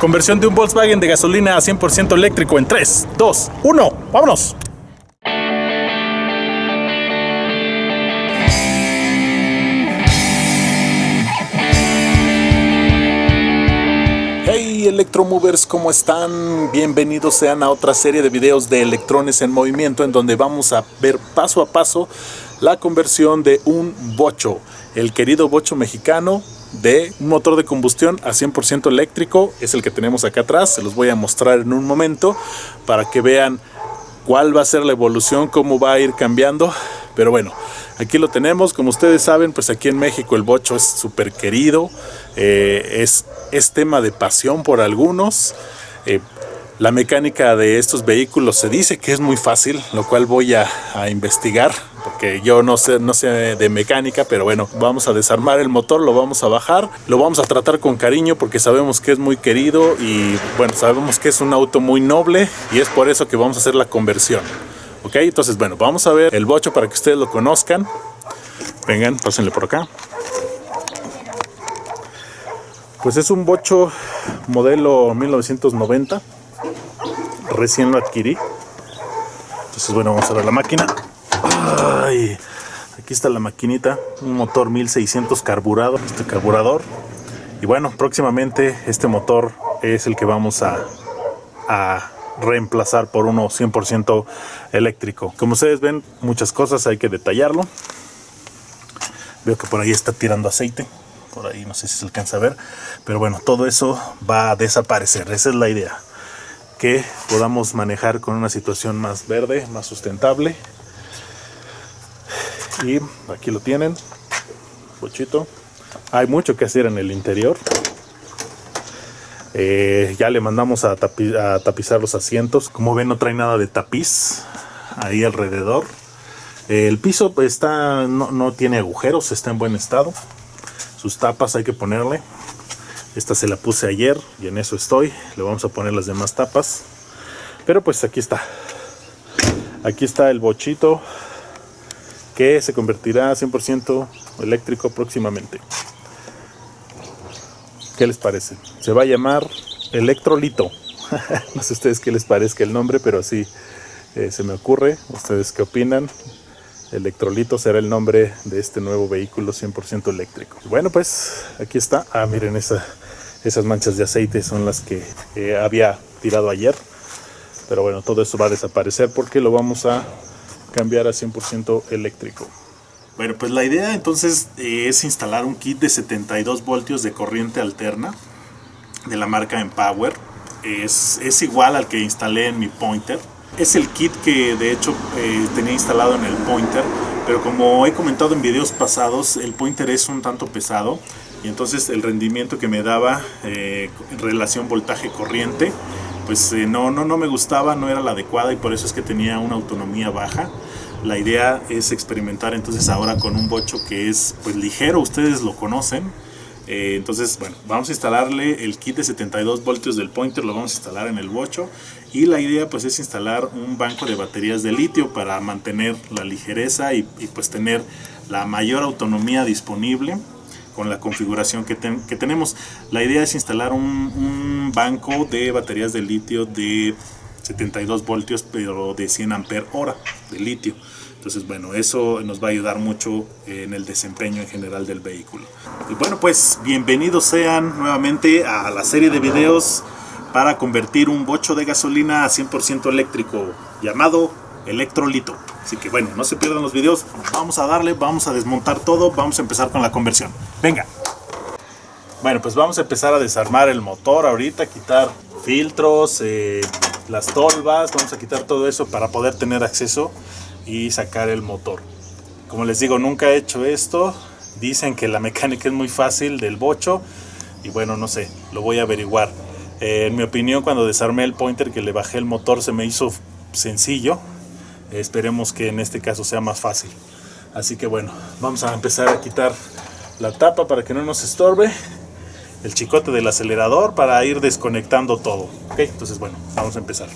Conversión de un Volkswagen de gasolina a 100% eléctrico en 3, 2, 1. ¡Vámonos! Hey Electromovers, ¿cómo están? Bienvenidos sean a otra serie de videos de electrones en movimiento en donde vamos a ver paso a paso la conversión de un bocho, el querido bocho mexicano de un motor de combustión a 100% eléctrico, es el que tenemos acá atrás, se los voy a mostrar en un momento para que vean cuál va a ser la evolución, cómo va a ir cambiando, pero bueno, aquí lo tenemos, como ustedes saben, pues aquí en México el bocho es súper querido, eh, es, es tema de pasión por algunos, eh, la mecánica de estos vehículos se dice que es muy fácil, lo cual voy a, a investigar porque yo no sé, no sé de mecánica, pero bueno, vamos a desarmar el motor, lo vamos a bajar, lo vamos a tratar con cariño porque sabemos que es muy querido y bueno, sabemos que es un auto muy noble y es por eso que vamos a hacer la conversión. Ok, entonces bueno, vamos a ver el bocho para que ustedes lo conozcan. Vengan, pásenle por acá. Pues es un bocho modelo 1990, recién lo adquirí. Entonces bueno, vamos a ver la máquina. Ay, aquí está la maquinita, un motor 1600 carburado, este carburador. Y bueno, próximamente este motor es el que vamos a, a reemplazar por uno 100% eléctrico. Como ustedes ven, muchas cosas hay que detallarlo. Veo que por ahí está tirando aceite. Por ahí no sé si se alcanza a ver. Pero bueno, todo eso va a desaparecer. Esa es la idea. Que podamos manejar con una situación más verde, más sustentable y aquí lo tienen. Bochito hay mucho que hacer en el interior. Eh, ya le mandamos a, tapizar los asientos. Como ven no trae nada de tapiz ahí alrededor. El piso está no, no tiene agujeros está en buen estado. Sus tapas hay que ponerle. Esta se la puse ayer y en eso estoy. Le vamos a poner las demás tapas. Pero pues aquí está. Aquí está el bochito que se convertirá a 100% eléctrico próximamente. ¿Qué les parece? Se va a llamar Electrolito. no sé ustedes qué les parezca el nombre, pero así eh, se me ocurre. ¿Ustedes qué opinan? Electrolito será el nombre de este nuevo vehículo 100% eléctrico. Bueno, pues aquí está. Ah, miren, esa, esas manchas de aceite son las que eh, había tirado ayer. Pero bueno, todo eso va a desaparecer porque lo vamos a cambiar a 100% eléctrico. Bueno, pues la idea entonces eh, es instalar un kit de 72 voltios de corriente alterna de la marca Empower. Es, es igual al que instalé en mi Pointer. Es el kit que de hecho eh, tenía instalado en el Pointer, pero como he comentado en videos pasados, el Pointer es un tanto pesado y entonces el rendimiento que me daba eh, en relación voltaje-corriente pues eh, no, no, no me gustaba, no era la adecuada y por eso es que tenía una autonomía baja. La idea es experimentar entonces ahora con un bocho que es pues ligero, ustedes lo conocen. Eh, entonces, bueno, vamos a instalarle el kit de 72 voltios del pointer, lo vamos a instalar en el bocho. Y la idea pues es instalar un banco de baterías de litio para mantener la ligereza y, y pues tener la mayor autonomía disponible con la configuración que, tenemos. La idea es instalar un, banco de baterías de litio de 72 voltios, pero de 100 ampere hora de litio. Entonces, bueno, eso nos va a ayudar mucho en el desempeño en general del vehículo. Y bueno, pues bienvenidos sean nuevamente a la serie de videos para convertir un bocho de gasolina a 100% eléctrico llamado electrolito. Así que bueno, no se pierdan los videos, vamos a darle, vamos a desmontar todo, vamos a empezar con la conversión. Venga. Bueno, pues vamos a empezar a desarmar el motor ahorita, quitar filtros, eh, las tolvas, vamos a quitar todo eso para poder tener acceso y sacar el motor. Como les digo, nunca he hecho esto, dicen que la mecánica es muy fácil del bocho y bueno, no sé, lo voy a averiguar. Eh, en mi opinión, cuando desarmé el pointer que le bajé el motor se me hizo sencillo, Esperemos que en este caso sea más fácil. Así que bueno, vamos a empezar a quitar la tapa para que no nos estorbe. El chicote del acelerador para ir desconectando todo. Entonces bueno, vamos a empezar.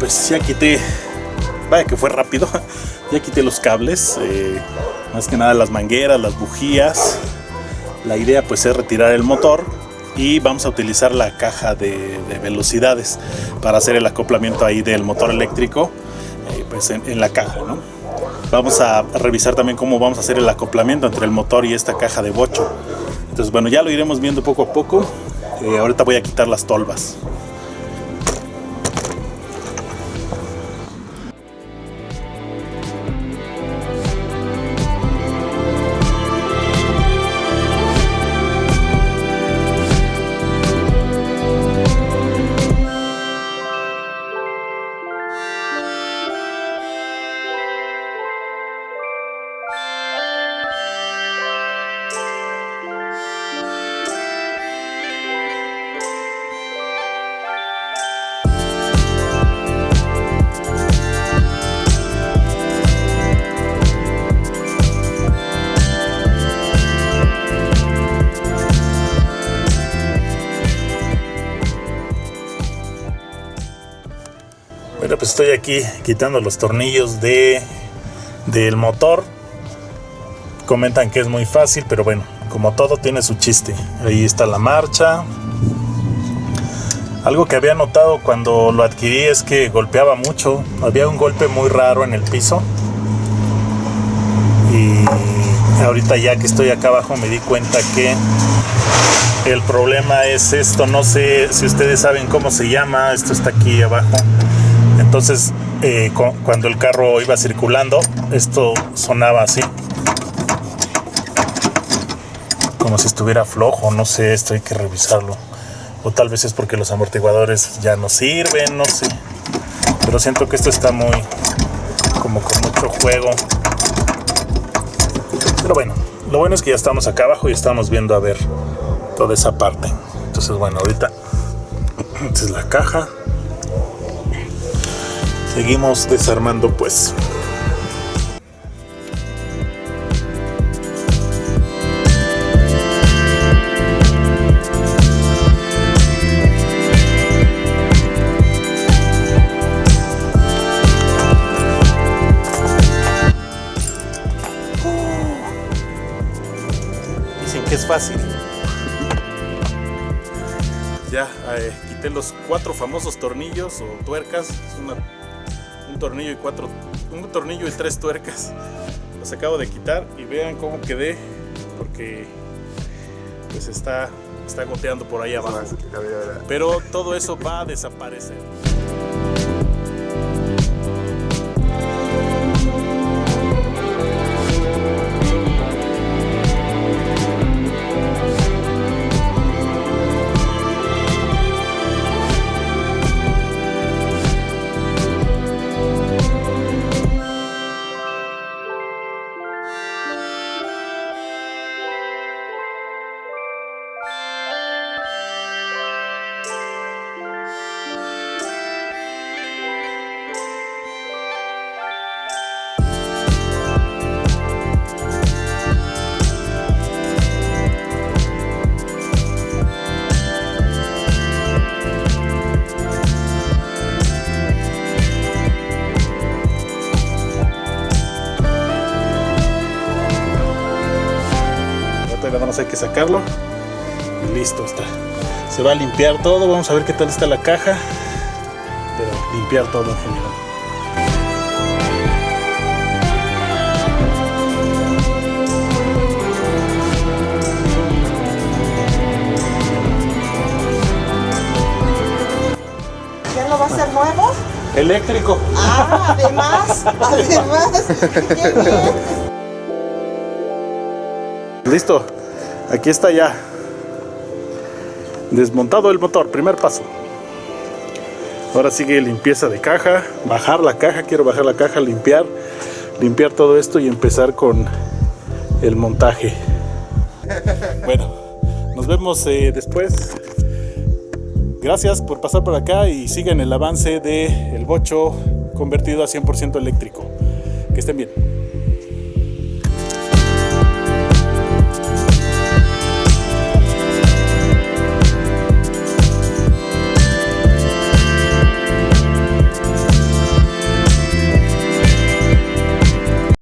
Pues ya quité, vaya que fue rápido, ya quité los cables, eh, más que nada las mangueras, las bujías. La idea pues es retirar el motor y vamos a utilizar la caja de, velocidades para hacer el acoplamiento ahí del motor eléctrico eh, pues en, la caja, ¿no? Vamos a revisar también cómo vamos a hacer el acoplamiento entre el motor y esta caja de bocho. Entonces bueno, ya lo iremos viendo poco a poco. Eh, ahorita voy a quitar las tolvas. Estoy aquí quitando los tornillos de del motor. Comentan que es muy fácil, pero bueno, como todo tiene su chiste. Ahí está la marcha. Algo que había notado cuando lo adquirí es que golpeaba mucho. Había un golpe muy raro en el piso. Y ahorita ya que estoy acá abajo me di cuenta que el problema es esto. No sé si ustedes saben cómo se llama. Esto está aquí abajo. Entonces, eh, cuando el carro iba circulando, esto sonaba así. Como si estuviera flojo, no sé, esto hay que revisarlo. O tal vez es porque los amortiguadores ya no sirven, no sé. Pero siento que esto está muy, como con mucho juego. Pero bueno, lo bueno es que ya estamos acá abajo y estamos viendo a ver toda esa parte. Entonces, bueno, ahorita esta es la caja seguimos desarmando pues es fácil. Ya eh, quité los cuatro famosos tornillos o tuercas. Es una un tornillo y cuatro, un tornillo y tres tuercas. Los acabo de quitar y vean cómo quedé, porque pues está, está goteando por ahí abajo. Pero todo eso va a desaparecer. Hay que sacarlo y listo está se va a limpiar todo vamos a ver qué tal está la caja pero limpiar todo en general ¿Ya lo va a hacer nuevo? Eléctrico. Ah, además, además. Listo. Aquí está ya desmontado el motor, primer paso. Ahora sigue limpieza de caja, bajar la caja, quiero bajar la caja, limpiar, limpiar todo esto y empezar con el montaje. Bueno, nos vemos eh, después. Gracias por pasar por acá y sigan el avance del el bocho convertido a 100% eléctrico. Que estén bien.